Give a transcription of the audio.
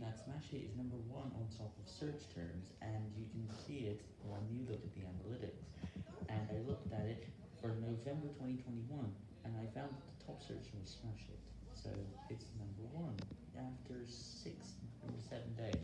that Smash 8 is number one on top of search terms, and you can see it when you look at the analytics. And I looked at it for November 2021, and I found that the top search was Smash 8. so it's number one after six